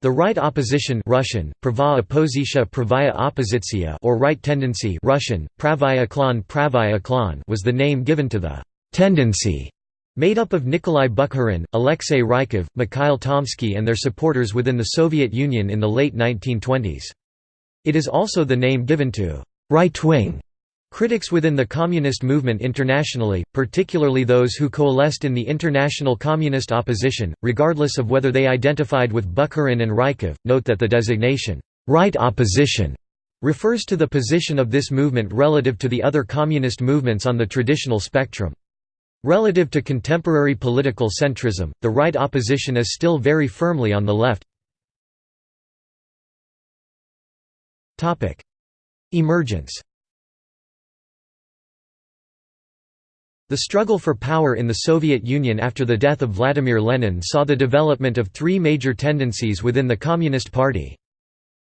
The right opposition Russian, pravaya oppositia or right tendency Russian, pravaya klan pravaya klan was the name given to the «tendency» made up of Nikolai Bukharin, Alexei Rykov, Mikhail Tomsky and their supporters within the Soviet Union in the late 1920s. It is also the name given to «right-wing» Critics within the communist movement internationally, particularly those who coalesced in the international communist opposition, regardless of whether they identified with Bukharin and Rykov, note that the designation, right opposition, refers to the position of this movement relative to the other communist movements on the traditional spectrum. Relative to contemporary political centrism, the right opposition is still very firmly on the left. Emergence The struggle for power in the Soviet Union after the death of Vladimir Lenin saw the development of three major tendencies within the Communist Party.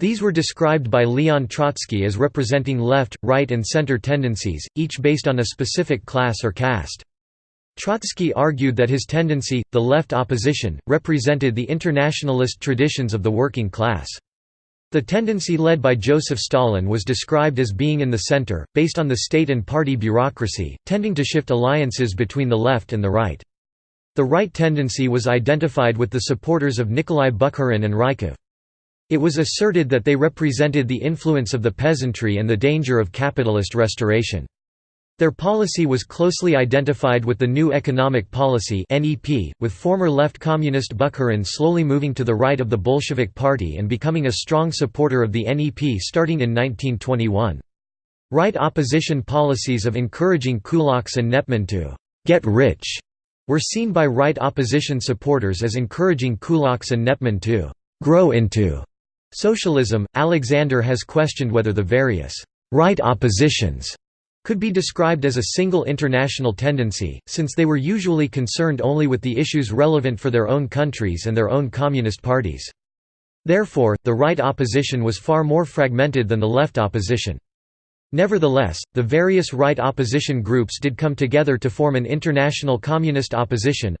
These were described by Leon Trotsky as representing left, right and center tendencies, each based on a specific class or caste. Trotsky argued that his tendency, the left opposition, represented the internationalist traditions of the working class. The tendency led by Joseph Stalin was described as being in the center, based on the state and party bureaucracy, tending to shift alliances between the left and the right. The right tendency was identified with the supporters of Nikolai Bukharin and Rykov. It was asserted that they represented the influence of the peasantry and the danger of capitalist restoration. Their policy was closely identified with the New Economic Policy with former left communist Bukharin slowly moving to the right of the Bolshevik Party and becoming a strong supporter of the NEP starting in 1921. Right opposition policies of encouraging kulaks and NEPmen to «get rich» were seen by right opposition supporters as encouraging kulaks and NEPmen to «grow into» socialism. Alexander has questioned whether the various «right oppositions» could be described as a single international tendency, since they were usually concerned only with the issues relevant for their own countries and their own communist parties. Therefore, the right opposition was far more fragmented than the left opposition. Nevertheless, the various right opposition groups did come together to form an International Communist Opposition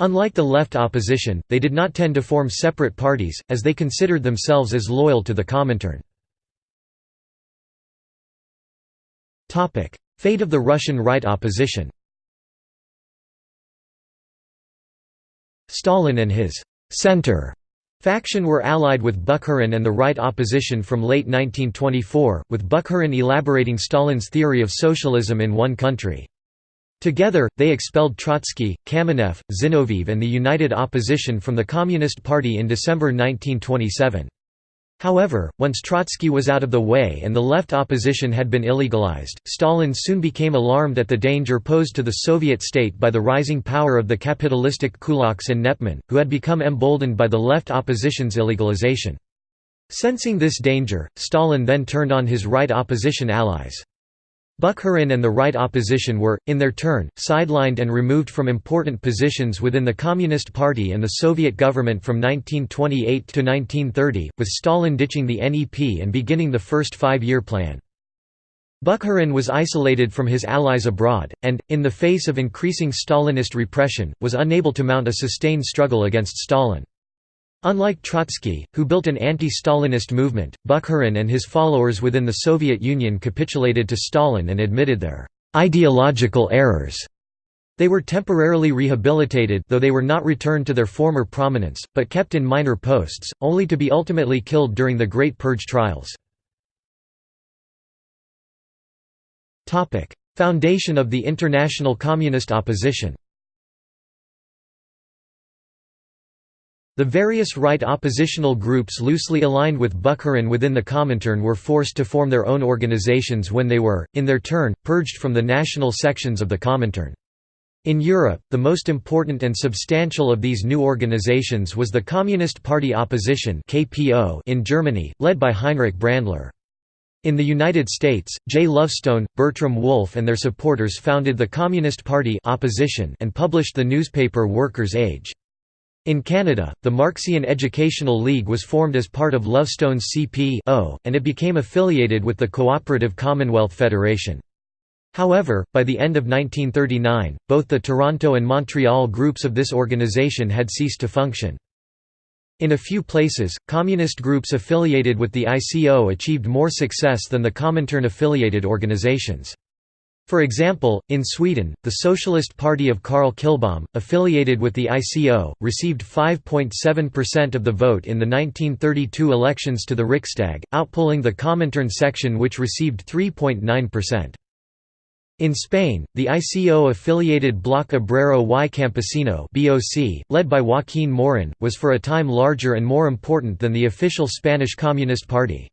Unlike the left opposition, they did not tend to form separate parties, as they considered themselves as loyal to the Comintern. Fate of the Russian right opposition Stalin and his «center» faction were allied with Bukharin and the right opposition from late 1924, with Bukharin elaborating Stalin's theory of socialism in one country. Together, they expelled Trotsky, Kamenev, Zinoviev and the United Opposition from the Communist Party in December 1927. However, once Trotsky was out of the way and the left opposition had been illegalized, Stalin soon became alarmed at the danger posed to the Soviet state by the rising power of the capitalistic kulaks and NEPmen, who had become emboldened by the left opposition's illegalization. Sensing this danger, Stalin then turned on his right opposition allies. Bukharin and the right opposition were, in their turn, sidelined and removed from important positions within the Communist Party and the Soviet government from 1928 to 1930, with Stalin ditching the NEP and beginning the first five-year plan. Bukharin was isolated from his allies abroad, and, in the face of increasing Stalinist repression, was unable to mount a sustained struggle against Stalin. Unlike Trotsky, who built an anti-Stalinist movement, Bukharin and his followers within the Soviet Union capitulated to Stalin and admitted their ideological errors. They were temporarily rehabilitated though they were not returned to their former prominence, but kept in minor posts, only to be ultimately killed during the Great Purge trials. Foundation of the international communist opposition The various right oppositional groups loosely aligned with Bukharin within the Comintern were forced to form their own organizations when they were, in their turn, purged from the national sections of the Comintern. In Europe, the most important and substantial of these new organizations was the Communist Party Opposition in Germany, led by Heinrich Brandler. In the United States, J. Lovestone, Bertram Wolfe and their supporters founded the Communist Party Opposition and published the newspaper Workers' Age. In Canada, the Marxian Educational League was formed as part of Lovestone's CP and it became affiliated with the Cooperative Commonwealth Federation. However, by the end of 1939, both the Toronto and Montreal groups of this organization had ceased to function. In a few places, communist groups affiliated with the ICO achieved more success than the Comintern-affiliated organizations. For example, in Sweden, the Socialist Party of Carl Kilbom, affiliated with the ICO, received 5.7% of the vote in the 1932 elections to the Riksdag, outpolling the Comintern section which received 3.9%. In Spain, the ICO-affiliated Bloc Obrero y Campesino (BOC), led by Joaquín Maurín, was for a time larger and more important than the official Spanish Communist Party.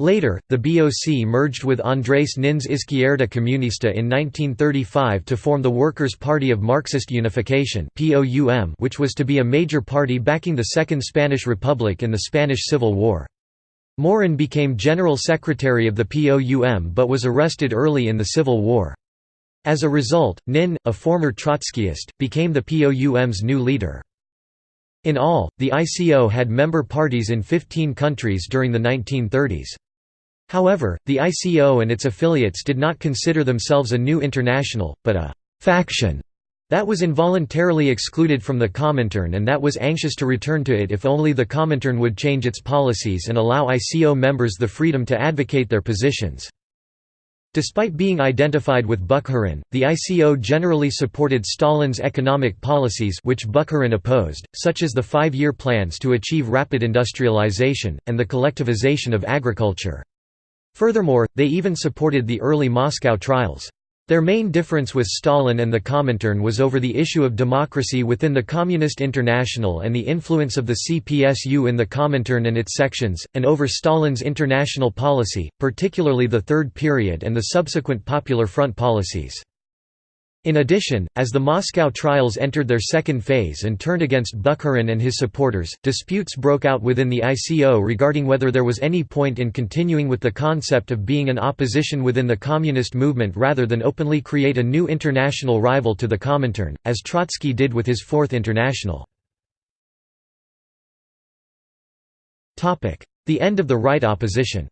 Later, the BOC merged with Andrés Nin's Izquierda Comunista in 1935 to form the Workers' Party of Marxist Unification which was to be a major party backing the Second Spanish Republic in the Spanish Civil War. Maurín became General Secretary of the POUM but was arrested early in the Civil War. As a result, Nin, a former Trotskyist, became the POUM's new leader. In all, the ICO had member parties in 15 countries during the 1930s. However, the ICO and its affiliates did not consider themselves a new international, but a «faction» That was involuntarily excluded from the Comintern and that was anxious to return to it if only the Comintern would change its policies and allow ICO members the freedom to advocate their positions. Despite being identified with Bukharin, the ICO generally supported Stalin's economic policies which Bukharin opposed, such as the five-year plans to achieve rapid industrialization, and the collectivization of agriculture. Furthermore, they even supported the early Moscow trials. Their main difference with Stalin and the Comintern was over the issue of democracy within the Communist International and the influence of the CPSU in the Comintern and its sections, and over Stalin's international policy, particularly the Third Period and the subsequent Popular Front policies. In addition, as the Moscow trials entered their second phase and turned against Bukharin and his supporters, disputes broke out within the ICO regarding whether there was any point in continuing with the concept of being an opposition within the communist movement rather than openly create a new international rival to the Comintern, as Trotsky did with his Fourth International. The end of the right opposition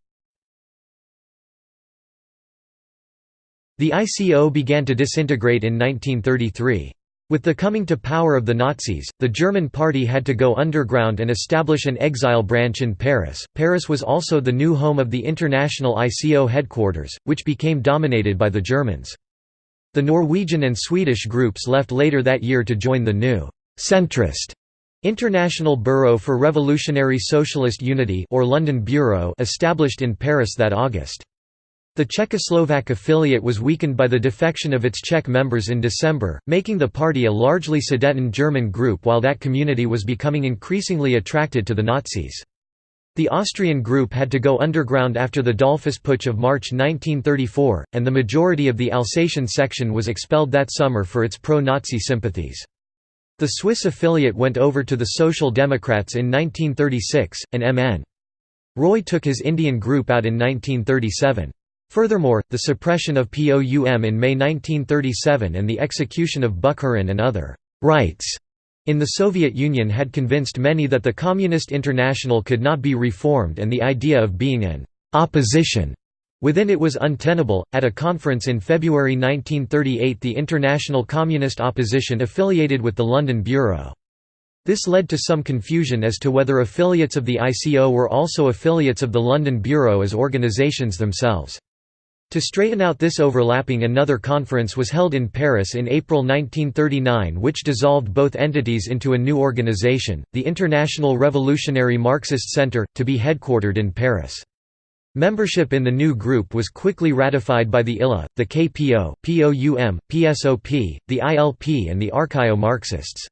The ICO began to disintegrate in 1933. With the coming to power of the Nazis, the German party had to go underground and establish an exile branch in Paris. Paris was also the new home of the international ICO headquarters, which became dominated by the Germans. The Norwegian and Swedish groups left later that year to join the new centrist International Bureau for Revolutionary Socialist Unity or London Bureau established in Paris that August. The Czechoslovak affiliate was weakened by the defection of its Czech members in December, making the party a largely Sudeten German group while that community was becoming increasingly attracted to the Nazis. The Austrian group had to go underground after the Dollfuss Putsch of March 1934, and the majority of the Alsatian section was expelled that summer for its pro-Nazi sympathies. The Swiss affiliate went over to the Social Democrats in 1936, and M.N. Roy took his Indian group out in 1937. Furthermore, the suppression of POUM in May 1937 and the execution of Bukharin and other «rights» in the Soviet Union had convinced many that the Communist International could not be reformed and the idea of being an «opposition» within it was untenable. At a conference in February 1938, the International Communist Opposition affiliated with the London Bureau. This led to some confusion as to whether affiliates of the ICO were also affiliates of the London Bureau as organizations themselves. To straighten out this overlapping another conference was held in Paris in April 1939 which dissolved both entities into a new organization, the International Revolutionary Marxist Center, to be headquartered in Paris. Membership in the new group was quickly ratified by the ILA, the KPO, POUM, PSOP, the ILP and the Archaeo-Marxists.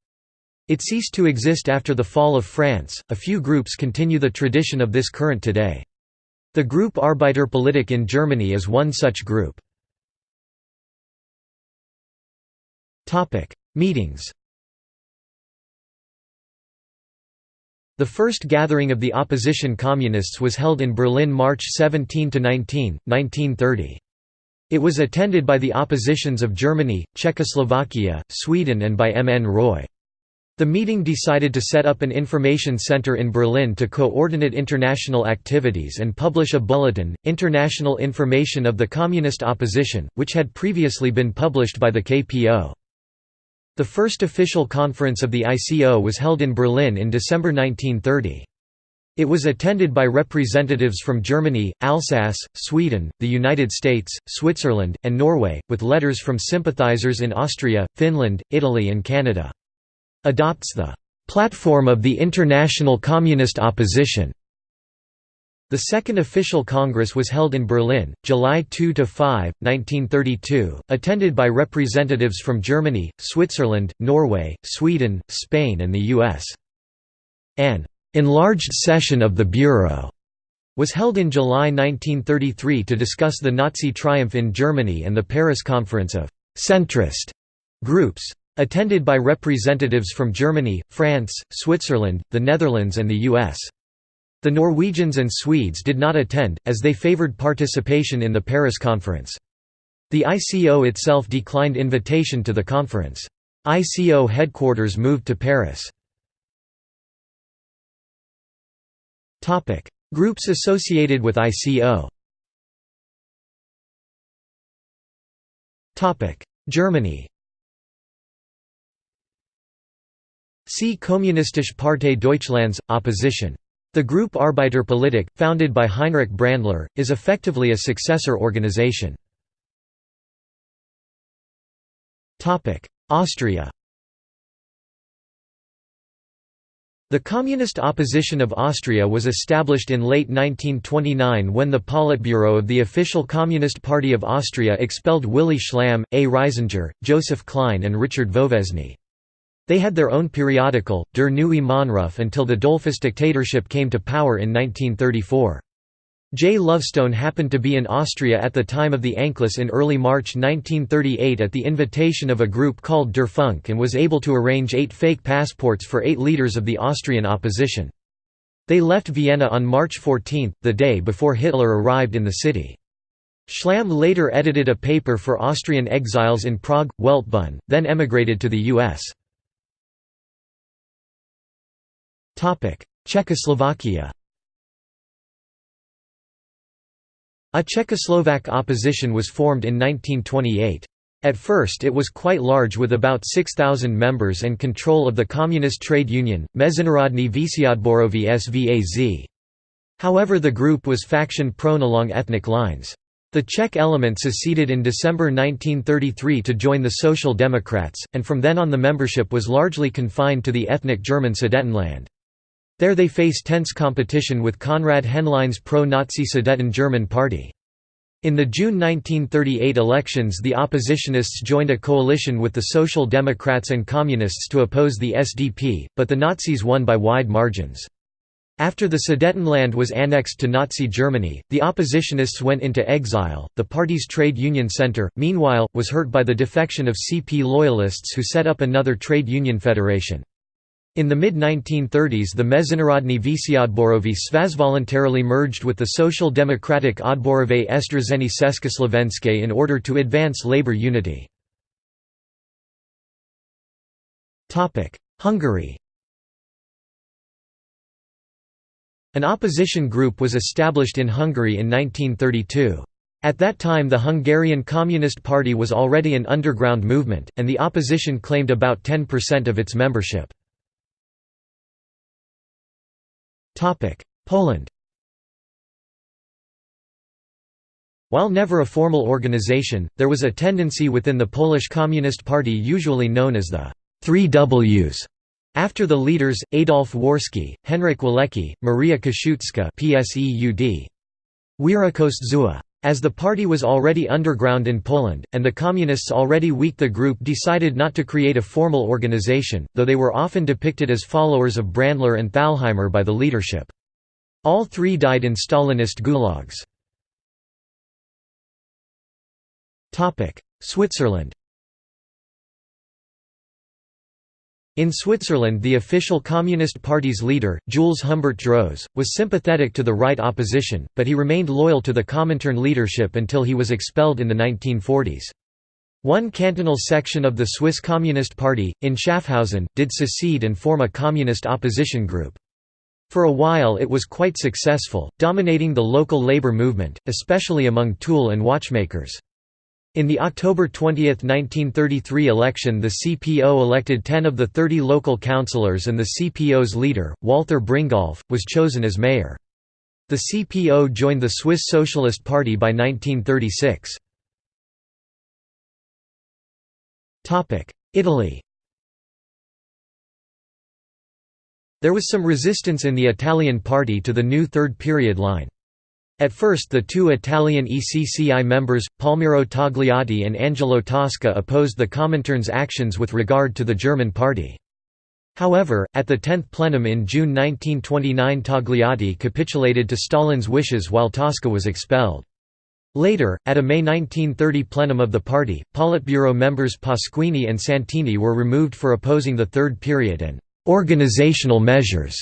It ceased to exist after the fall of France, a few groups continue the tradition of this current today. The group Arbeiterpolitik in Germany is one such group. Meetings The first gathering of the opposition communists was held in Berlin March 17 to 19, 1930. It was attended by the oppositions of Germany, Czechoslovakia, Sweden and by M. N. Roy. The meeting decided to set up an information center in Berlin to coordinate international activities and publish a bulletin, International Information of the Communist Opposition, which had previously been published by the KPO. The first official conference of the ICO was held in Berlin in December 1930. It was attended by representatives from Germany, Alsace, Sweden, the United States, Switzerland, and Norway, with letters from sympathizers in Austria, Finland, Italy and Canada. Adopts the "...platform of the international communist opposition." The second official congress was held in Berlin, July 2–5, 1932, attended by representatives from Germany, Switzerland, Norway, Sweden, Spain and the U.S. An enlarged session of the Bureau was held in July 1933 to discuss the Nazi triumph in Germany and the Paris Conference of «centrist» groups. Attended by representatives from Germany, France, Switzerland, the Netherlands and the US. The Norwegians and Swedes did not attend, as they favored participation in the Paris Conference. The ICO itself declined invitation to the conference. ICO headquarters moved to Paris. Groups associated with ICO. Germany. See Kommunistische Partei Deutschlands opposition. The group Arbeiterpolitik, founded by Heinrich Brandler, is effectively a successor organization. Austria. The Communist opposition of Austria was established in late 1929 when the Politburo of the official Communist Party of Austria expelled Willy Schlamm, A. Reisinger, Joseph Klein and Richard Wowesny. They had their own periodical, Der Neue Mahnruf until the Dollfuss dictatorship came to power in 1934. J. Lovestone happened to be in Austria at the time of the Anschluss in early March 1938 at the invitation of a group called Der Funk and was able to arrange eight fake passports for eight leaders of the Austrian opposition. They left Vienna on March 14, the day before Hitler arrived in the city. Schlamm later edited a paper for Austrian exiles in Prague, Weltbund, then emigrated to the U.S. Czechoslovakia A Czechoslovak opposition was formed in 1928. At first it was quite large with about 6,000 members and control of the communist trade union, Mezinárodní Vysiadborový SVAZ. However the group was faction-prone along ethnic lines. The Czech element seceded in December 1933 to join the Social Democrats, and from then on the membership was largely confined to the ethnic German Sudetenland. There they face tense competition with Konrad Henlein's pro-Nazi Sudeten German Party. In the June 1938 elections the oppositionists joined a coalition with the Social Democrats and Communists to oppose the SDP, but the Nazis won by wide margins. After the Sudetenland was annexed to Nazi Germany, the oppositionists went into exile. The party's trade union center, meanwhile, was hurt by the defection of CP loyalists who set up another trade union federation. In the mid-1930s the Mezinárodní Vysiadborový Svaz voluntarily merged with the Social Democratic Odborové Sdružení Československé in order to advance labor unity. Hungary An opposition group was established in Hungary in 1932. At that time the Hungarian Communist Party was already an underground movement, and the opposition claimed about 10% of its membership. Poland While never a formal organization, there was a tendency within the Polish Communist Party usually known as the Three Ws, after the leaders, Adolf Warski, Henryk Walecki, Maria Koszutska PSEUD. Zua. As the party was already underground in Poland, and the Communists already weak the group decided not to create a formal organization, though they were often depicted as followers of Brandler and Thalheimer by the leadership. All three died in Stalinist gulags. Switzerland In Switzerland the official Communist Party's leader, Jules Humbert Droz, was sympathetic to the right opposition, but he remained loyal to the Comintern leadership until he was expelled in the 1940s. One cantonal section of the Swiss Communist Party, in Schaffhausen, did secede and form a communist opposition group. For a while it was quite successful, dominating the local labor movement, especially among tool and watchmakers. In the October 20, 1933 election the CPO elected 10 of the 30 local councillors and the CPO's leader, Walther Bringolf, was chosen as mayor. The CPO joined the Swiss Socialist Party by 1936. Italy There was some resistance in the Italian party to the new third period line. At first the two Italian ECCI members, Palmiro Togliatti and Angelo Tasca opposed the Comintern's actions with regard to the German party. However, at the 10th plenum in June 1929 Togliatti capitulated to Stalin's wishes while Tasca was expelled. Later, at a May 1930 plenum of the party, Politburo members Pasquini and Santini were removed for opposing the third period and «organizational measures»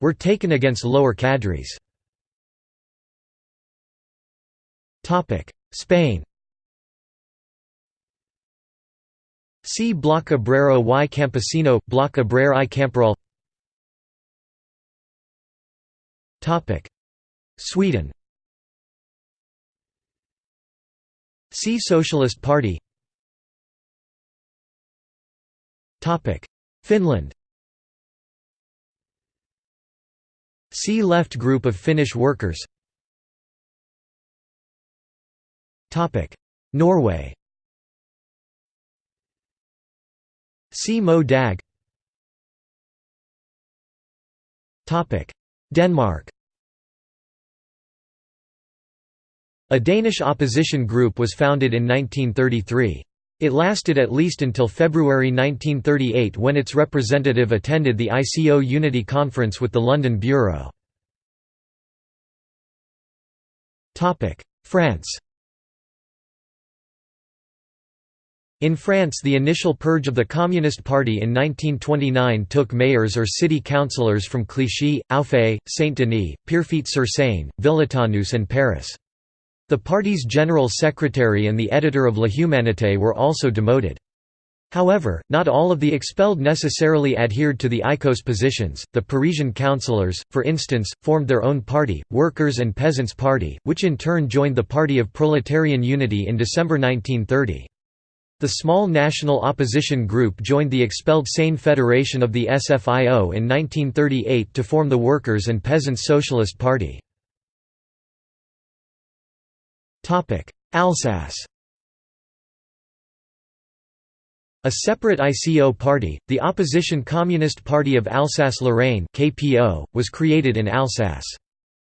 were taken against lower cadres. Spain See Bloc Obrero y Campesino, Bloc Obrero y Camperal Sweden See Socialist Party Finland See Left group of Finnish workers Norway. See Mot Dag. Denmark. A Danish opposition group was founded in 1933. It lasted at least until February 1938 when its representative attended the ICO Unity Conference with the London Bureau. France In France the initial purge of the Communist Party in 1929 took mayors or city councillors from Clichy, Auffay, Saint-Denis, Pierrefitte-sur-Seine, Villetaneuse and Paris. The party's general secretary and the editor of La Humanité were also demoted. However, not all of the expelled necessarily adhered to the ICO's positions. The Parisian councillors, for instance, formed their own party, Workers' and Peasants' Party, which in turn joined the Party of Proletarian Unity in December 1930. The small national opposition group joined the expelled Seine Federation of the SFIO in 1938 to form the Workers' and Peasants' Socialist Party. Alsace A separate ICO party, the Opposition Communist Party of Alsace-Lorraine was created in Alsace.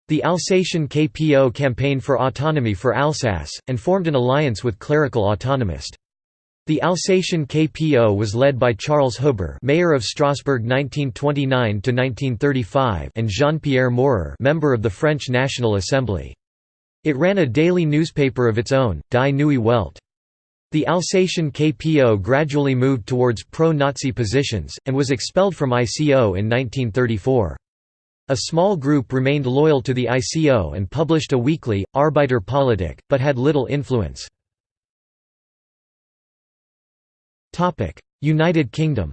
The Alsatian KPO campaigned for autonomy for Alsace, and formed an alliance with clerical autonomist. The Alsatian KPO was led by Charles Huber, mayor of Strasbourg 1929 to 1935, and Jean-Pierre Maurer, member of the French National Assembly. It ran a daily newspaper of its own, Die Neue Welt. The Alsatian KPO gradually moved towards pro-Nazi positions, and was expelled from ICO in 1934. A small group remained loyal to the ICO and published a weekly, Arbeiter Politik, but had little influence. United Kingdom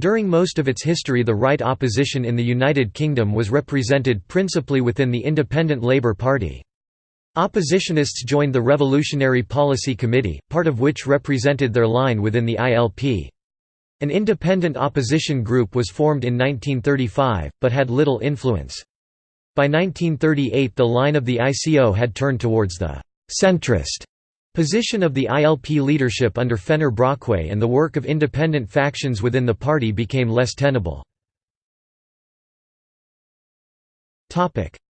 During most of its history the right opposition in the United Kingdom was represented principally within the Independent Labour Party. Oppositionists joined the Revolutionary Policy Committee, part of which represented their line within the ILP. An independent opposition group was formed in 1935, but had little influence. By 1938 the line of the ICO had turned towards the «centrist» Position of the ILP leadership under Fenner Brockway and the work of independent factions within the party became less tenable.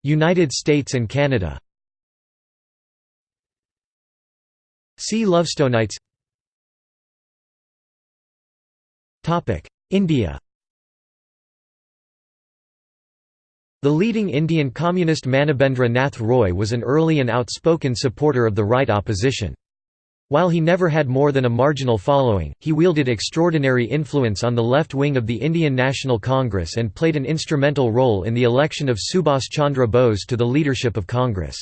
United States and Canada. See Lovestonites. India The leading Indian communist Manabendra Nath Roy was an early and outspoken supporter of the right opposition. While he never had more than a marginal following, he wielded extraordinary influence on the left wing of the Indian National Congress and played an instrumental role in the election of Subhas Chandra Bose to the leadership of Congress.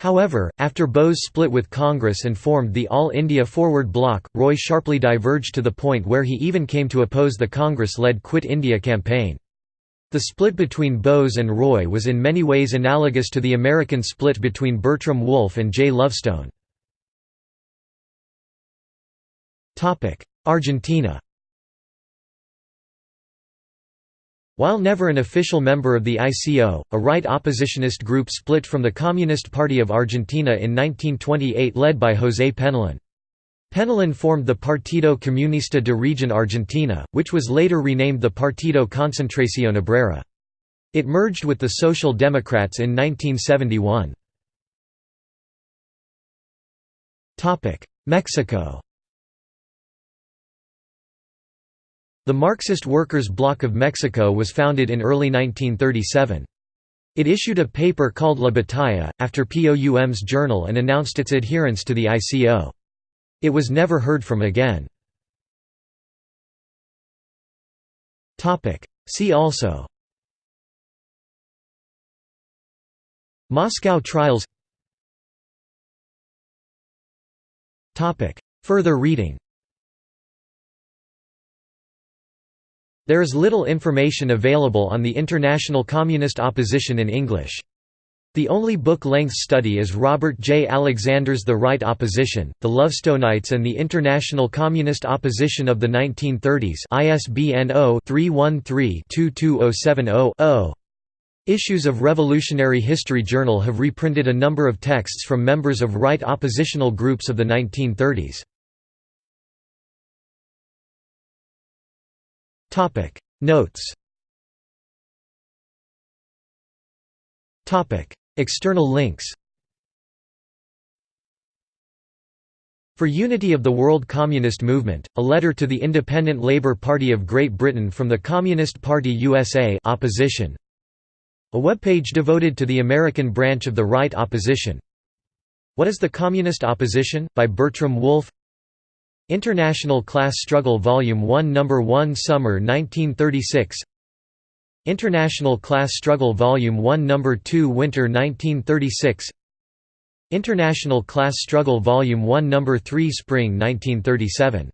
However, after Bose split with Congress and formed the All India Forward Bloc, Roy sharply diverged to the point where he even came to oppose the Congress-led Quit India campaign. The split between Bose and Roy was in many ways analogous to the American split between Bertram Wolfe and Jay Lovestone. Argentina While never an official member of the ICO, a right oppositionist group split from the Communist Party of Argentina in 1928 led by José Penelón. Penelón formed the Partido Comunista de Región Argentina, which was later renamed the Partido Concentración Obrera. It merged with the Social Democrats in 1971. Mexico The Marxist Workers' Bloc of Mexico was founded in early 1937. It issued a paper called La Batalla, after POUM's journal and announced its adherence to the ICO. It was never heard from again. See also. Moscow trials. Further reading. There is little information available on the international communist opposition in English. The only book-length study is Robert J. Alexander's The Right Opposition, The Lovestonites and the International Communist Opposition of the 1930s ISBN 0-313-22070-0. Issues of Revolutionary History Journal have reprinted a number of texts from members of right oppositional groups of the 1930s. Notes External links For Unity of the World Communist Movement, a letter to the Independent Labour Party of Great Britain from the Communist Party USA opposition. A webpage devoted to the American branch of the right opposition. What is the Communist Opposition? by Bertram Wolfe International Class Struggle Volume 1 No. 1 Summer 1936 International Class Struggle Volume 1 No. 2 Winter 1936 International Class Struggle Volume 1 No. 3 Spring 1937